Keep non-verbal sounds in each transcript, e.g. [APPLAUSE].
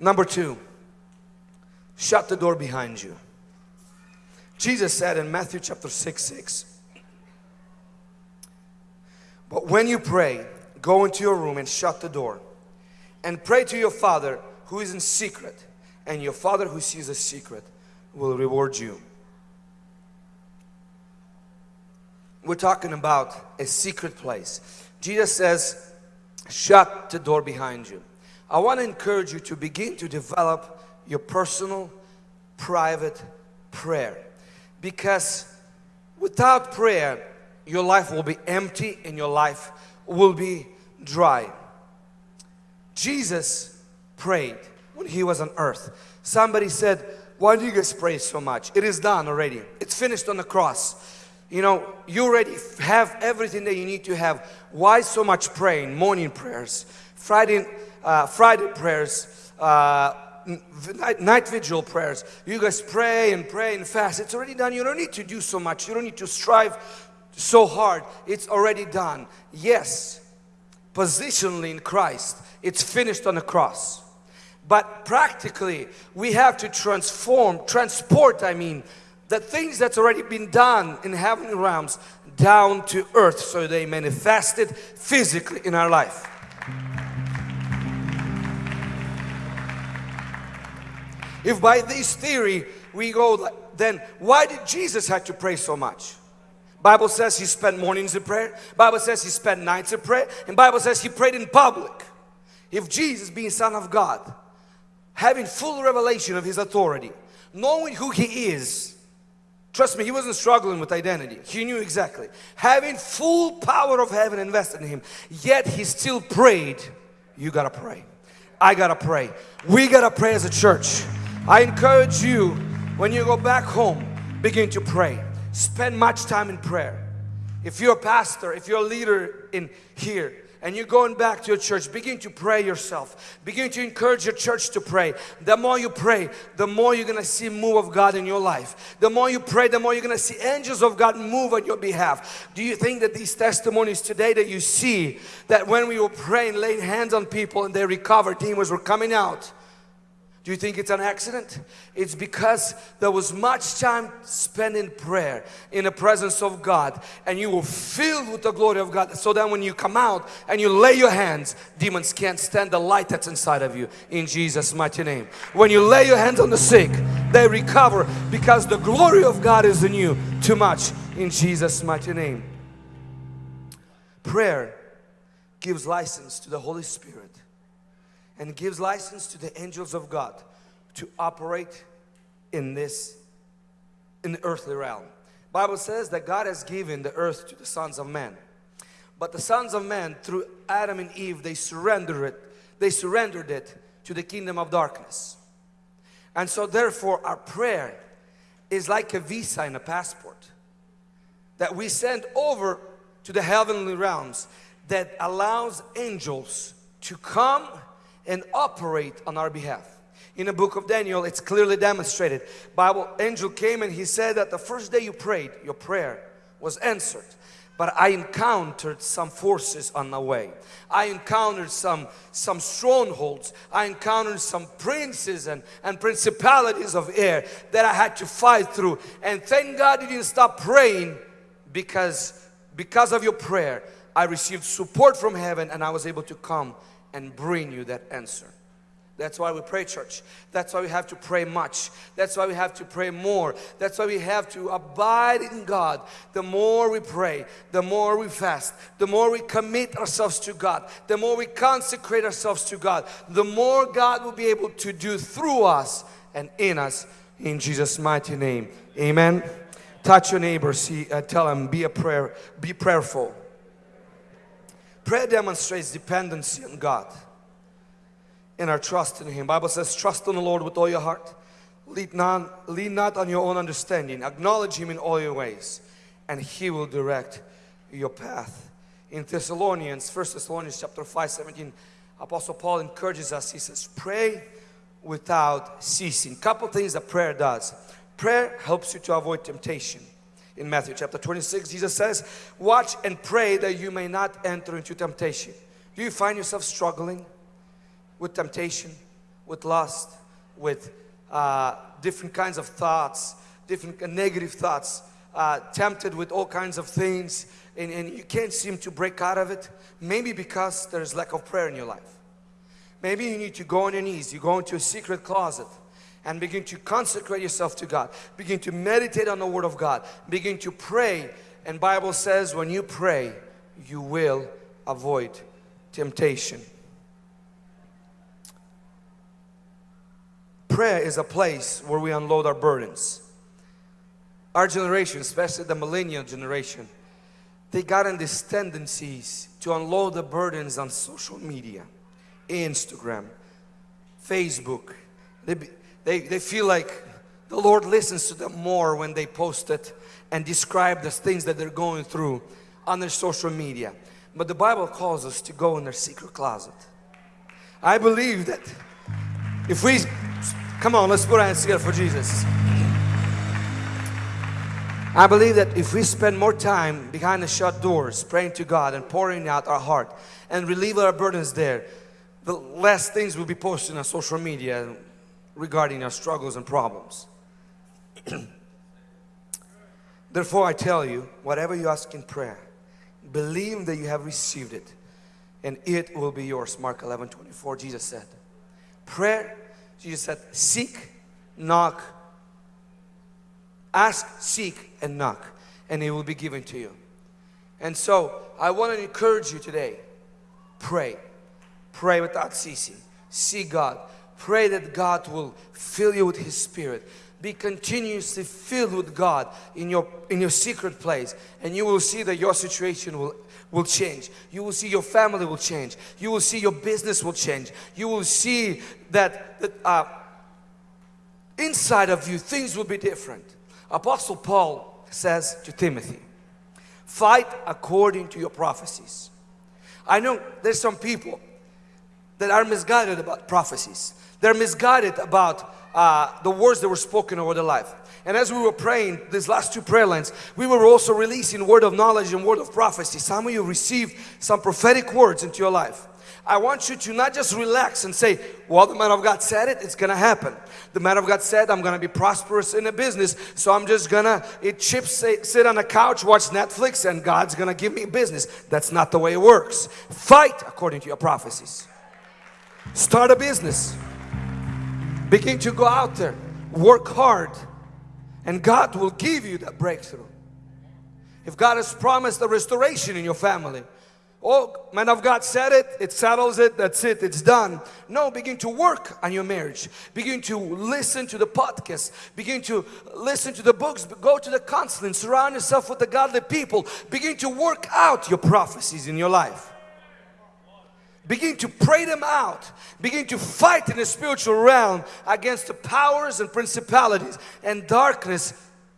Number two, shut the door behind you. Jesus said in Matthew chapter 6 6, But when you pray, go into your room and shut the door and pray to your Father who is in secret, and your Father who sees a secret will reward you. We're talking about a secret place. Jesus says, shut the door behind you. I want to encourage you to begin to develop your personal, private prayer. Because without prayer, your life will be empty and your life will be dry. Jesus prayed when he was on earth. Somebody said, why do you guys pray so much? It is done already. It's finished on the cross. You know, you already have everything that you need to have. Why so much praying? Morning prayers, Friday, uh, Friday prayers, uh, night, night vigil prayers. You guys pray and pray and fast. It's already done. You don't need to do so much. You don't need to strive so hard. It's already done. Yes, positionally in Christ, it's finished on the cross. But practically, we have to transform, transport, I mean, the things that's already been done in heavenly realms down to earth so they manifested physically in our life. If by this theory we go, then why did Jesus have to pray so much? Bible says he spent mornings in prayer. Bible says he spent nights in prayer. And Bible says he prayed in public. If Jesus being son of God, having full revelation of his authority, knowing who he is, trust me, he wasn't struggling with identity. He knew exactly. Having full power of heaven invested in him, yet he still prayed. You gotta pray. I gotta pray. We gotta pray as a church. I encourage you, when you go back home, begin to pray. Spend much time in prayer. If you're a pastor, if you're a leader in here, and you're going back to your church, begin to pray yourself. Begin to encourage your church to pray. The more you pray, the more you're going to see move of God in your life. The more you pray, the more you're going to see angels of God move on your behalf. Do you think that these testimonies today that you see, that when we were praying, laying hands on people and they recovered, demons were coming out, do you think it's an accident? It's because there was much time spent in prayer, in the presence of God, and you were filled with the glory of God. So that when you come out and you lay your hands, demons can't stand the light that's inside of you in Jesus' mighty name. When you lay your hands on the sick, they recover because the glory of God is in you too much in Jesus' mighty name. Prayer gives license to the Holy Spirit and gives license to the angels of God to operate in this in the earthly realm. Bible says that God has given the earth to the sons of man. But the sons of man through Adam and Eve they surrendered it they surrendered it to the kingdom of darkness. And so therefore our prayer is like a visa and a passport that we send over to the heavenly realms that allows angels to come and operate on our behalf. In the book of Daniel, it's clearly demonstrated. Bible angel came and he said that the first day you prayed, your prayer was answered. But I encountered some forces on the way. I encountered some, some strongholds. I encountered some princes and, and principalities of air that I had to fight through. And thank God you didn't stop praying because, because of your prayer, I received support from heaven and I was able to come and bring you that answer. That's why we pray, church. That's why we have to pray much. That's why we have to pray more. That's why we have to abide in God. The more we pray, the more we fast, the more we commit ourselves to God, the more we consecrate ourselves to God, the more God will be able to do through us and in us in Jesus' mighty name. Amen. Touch your neighbor, see, uh, tell him, be a prayer, be prayerful. Prayer demonstrates dependency on God and our trust in Him. Bible says, trust in the Lord with all your heart. Lead not, lead not on your own understanding. Acknowledge Him in all your ways and He will direct your path. In Thessalonians, 1 Thessalonians chapter 5, 17, Apostle Paul encourages us. He says, pray without ceasing. Couple things that prayer does. Prayer helps you to avoid temptation in Matthew chapter 26, Jesus says, watch and pray that you may not enter into temptation. Do you find yourself struggling with temptation? with lust, with uh, different kinds of thoughts, different negative thoughts, uh, tempted with all kinds of things, and, and you can't seem to break out of it, maybe because there's lack of prayer in your life. Maybe you need to go on your knees, you go into a secret closet and begin to consecrate yourself to God. Begin to meditate on the Word of God. Begin to pray. And Bible says when you pray, you will avoid temptation. Prayer is a place where we unload our burdens. Our generation, especially the millennial generation, they got in these tendencies to unload the burdens on social media, Instagram, Facebook. They, they, they feel like the Lord listens to them more when they post it and describe the things that they're going through on their social media. But the Bible calls us to go in their secret closet. I believe that if we, come on, let's put our hands together for Jesus. I believe that if we spend more time behind the shut doors, praying to God and pouring out our heart and relieve our burdens there, the less things will be posted on social media regarding our struggles and problems. [CLEARS THROAT] Therefore, I tell you, whatever you ask in prayer, believe that you have received it and it will be yours. Mark 11 24, Jesus said. Prayer, Jesus said, seek, knock, ask, seek, and knock, and it will be given to you. And so, I want to encourage you today pray. Pray without ceasing. See God. Pray that God will fill you with His Spirit. Be continuously filled with God in your in your secret place and you will see that your situation will will change. You will see your family will change. You will see your business will change. You will see that, that uh, inside of you things will be different. Apostle paul says to timothy fight according to your prophecies. I know there's some people that are misguided about prophecies they're misguided about uh, the words that were spoken over their life. And as we were praying these last two prayer lines, we were also releasing word of knowledge and word of prophecy. Some of you received some prophetic words into your life. I want you to not just relax and say, well, the man of God said it, it's gonna happen. The man of God said, I'm gonna be prosperous in a business, so I'm just gonna eat chips, sit on a couch, watch Netflix, and God's gonna give me business. That's not the way it works. Fight according to your prophecies. Start a business. Begin to go out there, work hard, and God will give you that breakthrough. If God has promised a restoration in your family, oh, man of God said it, it settles it, that's it, it's done. No, begin to work on your marriage. Begin to listen to the podcast. Begin to listen to the books. Go to the counseling. Surround yourself with the godly people. Begin to work out your prophecies in your life. Begin to pray them out. Begin to fight in the spiritual realm against the powers and principalities and darkness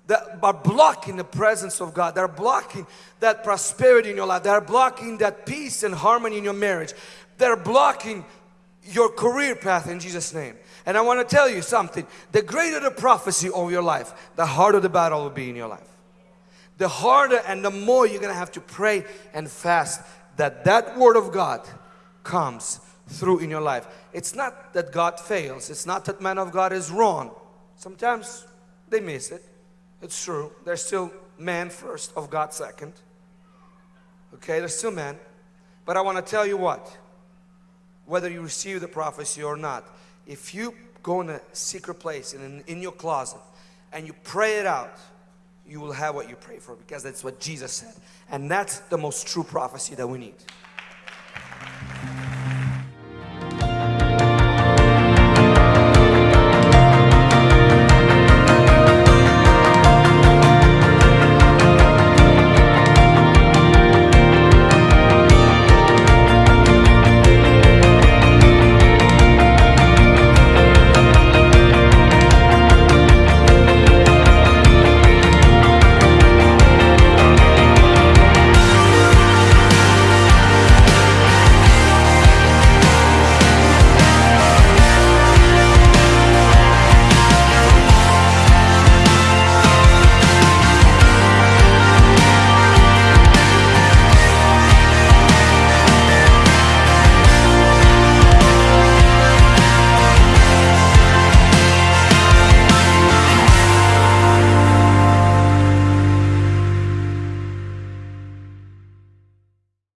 that are blocking the presence of God. They're blocking that prosperity in your life. They're blocking that peace and harmony in your marriage. They're blocking your career path in Jesus' name. And I want to tell you something. The greater the prophecy of your life, the harder the battle will be in your life. The harder and the more you're going to have to pray and fast that that word of God comes through in your life. It's not that God fails. It's not that man of God is wrong. Sometimes they miss it. It's true. They're still man first, of God second. Okay, they're still man. But I want to tell you what. Whether you receive the prophecy or not, if you go in a secret place and in, in your closet and you pray it out, you will have what you pray for because that's what Jesus said. And that's the most true prophecy that we need.